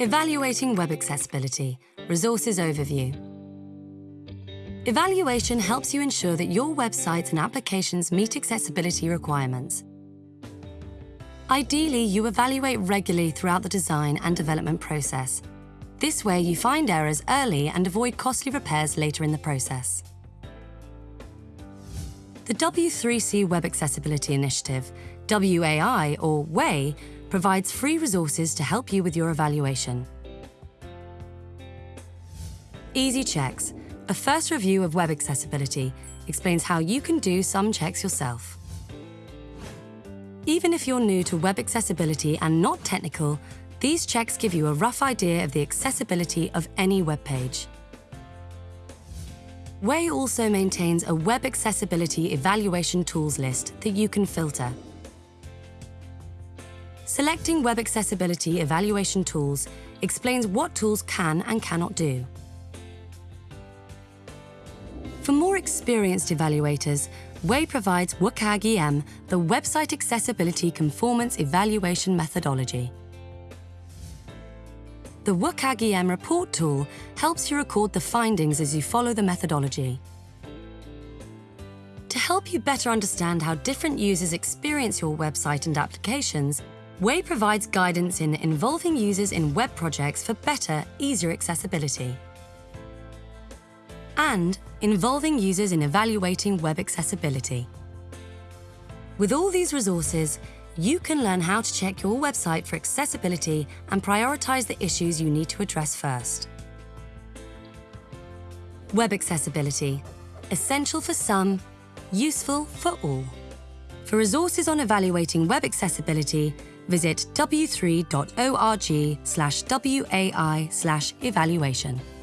Evaluating Web Accessibility Resources Overview. Evaluation helps you ensure that your websites and applications meet accessibility requirements. Ideally, you evaluate regularly throughout the design and development process. This way, you find errors early and avoid costly repairs later in the process. The W3C Web Accessibility Initiative, WAI or WAI, provides free resources to help you with your evaluation. Easy Checks, a first review of web accessibility, explains how you can do some checks yourself. Even if you're new to web accessibility and not technical, these checks give you a rough idea of the accessibility of any web page. WAI also maintains a web accessibility evaluation tools list that you can filter. Selecting web accessibility evaluation tools explains what tools can and cannot do. For more experienced evaluators, WAI provides WCAG-EM, the Website Accessibility Conformance Evaluation Methodology. The WCAG-EM report tool helps you record the findings as you follow the methodology. To help you better understand how different users experience your website and applications, WAI provides guidance in involving users in web projects for better, easier accessibility. And involving users in evaluating web accessibility. With all these resources, you can learn how to check your website for accessibility and prioritize the issues you need to address first. Web accessibility. Essential for some, useful for all. For resources on evaluating web accessibility, visit w3.org/wai/evaluation.